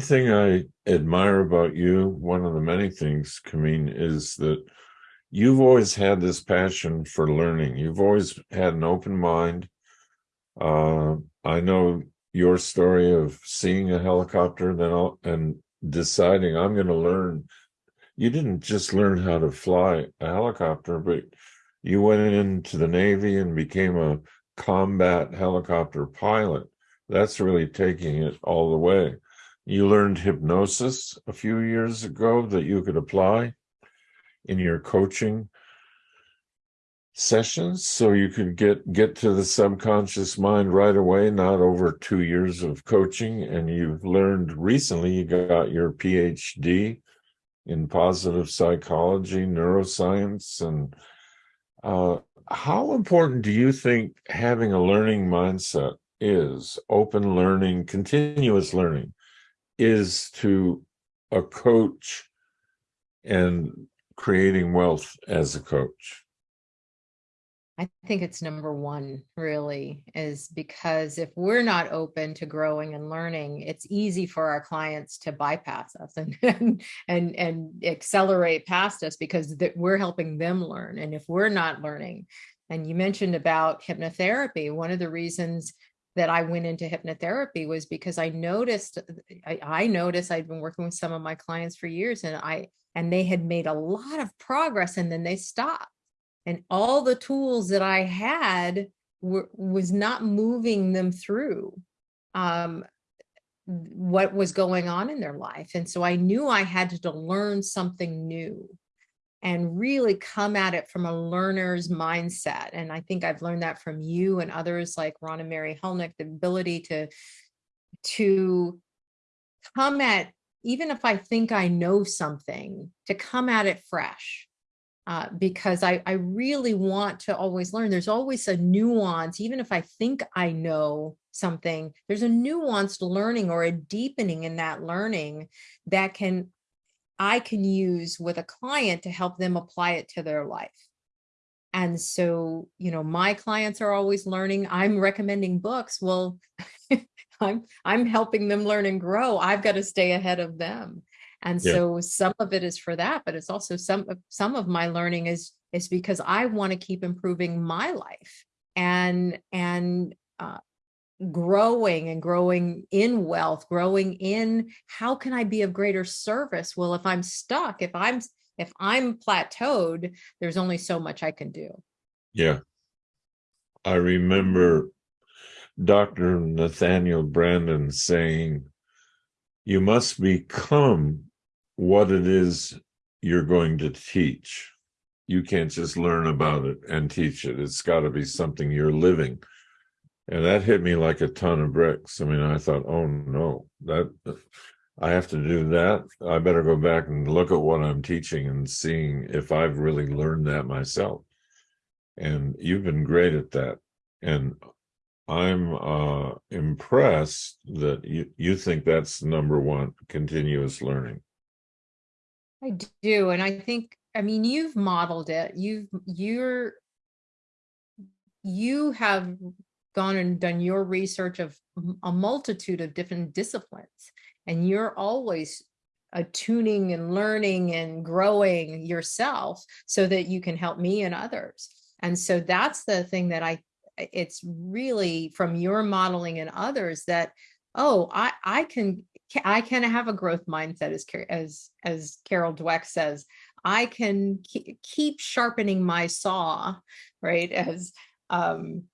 thing I admire about you, one of the many things, Kameen, is that you've always had this passion for learning. You've always had an open mind. Uh, I know your story of seeing a helicopter then and deciding I'm going to learn. You didn't just learn how to fly a helicopter, but you went into the Navy and became a combat helicopter pilot. That's really taking it all the way. You learned hypnosis a few years ago that you could apply in your coaching sessions so you could get get to the subconscious mind right away not over two years of coaching and you've learned recently you got your phd in positive psychology neuroscience and uh, how important do you think having a learning mindset is? Open learning continuous learning is to a coach and creating wealth as a coach I think it's number one really is because if we're not open to growing and learning, it's easy for our clients to bypass us and and and, and accelerate past us because we're helping them learn. And if we're not learning, and you mentioned about hypnotherapy, one of the reasons that I went into hypnotherapy was because I noticed I, I noticed I'd been working with some of my clients for years and I and they had made a lot of progress and then they stopped and all the tools that I had were, was not moving them through um, what was going on in their life. And so I knew I had to learn something new and really come at it from a learner's mindset. And I think I've learned that from you and others like Ron and Mary Hulnick, the ability to, to come at, even if I think I know something, to come at it fresh uh, because I, I really want to always learn. There's always a nuance, even if I think I know something, there's a nuanced learning or a deepening in that learning that can I can use with a client to help them apply it to their life. And so, you know, my clients are always learning. I'm recommending books. Well, I'm I'm helping them learn and grow. I've got to stay ahead of them. And yeah. so some of it is for that, but it's also some some of my learning is is because I want to keep improving my life and and uh, growing and growing in wealth, growing in how can I be of greater service? Well, if I'm stuck, if I'm if I'm plateaued, there's only so much I can do. Yeah. I remember Dr. Nathaniel Branden saying, you must become what it is you're going to teach. You can't just learn about it and teach it. It's got to be something you're living. And that hit me like a ton of bricks. I mean, I thought, oh no, that I have to do that. I better go back and look at what I'm teaching and seeing if I've really learned that myself. And you've been great at that. And I'm uh, impressed that you, you think that's number one, continuous learning. I do. And I think, I mean, you've modeled it. You've, you're, you have gone and done your research of a multitude of different disciplines, and you're always attuning and learning and growing yourself so that you can help me and others. And so that's the thing that I, it's really from your modeling and others that, oh, I, I can I can have a growth mindset as as as Carol Dweck says. I can keep sharpening my saw, right? As um,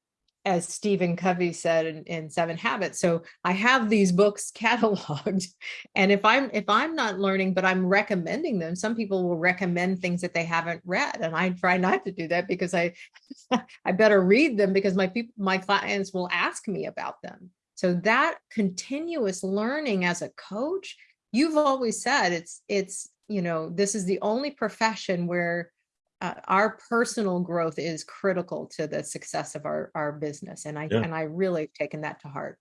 as Stephen Covey said in, in Seven Habits. So I have these books cataloged, and if I'm if I'm not learning, but I'm recommending them, some people will recommend things that they haven't read, and I try not to do that because I I better read them because my people my clients will ask me about them. So that continuous learning as a coach, you've always said it's, it's, you know, this is the only profession where uh, our personal growth is critical to the success of our, our business. And I, yeah. and I really taken that to heart.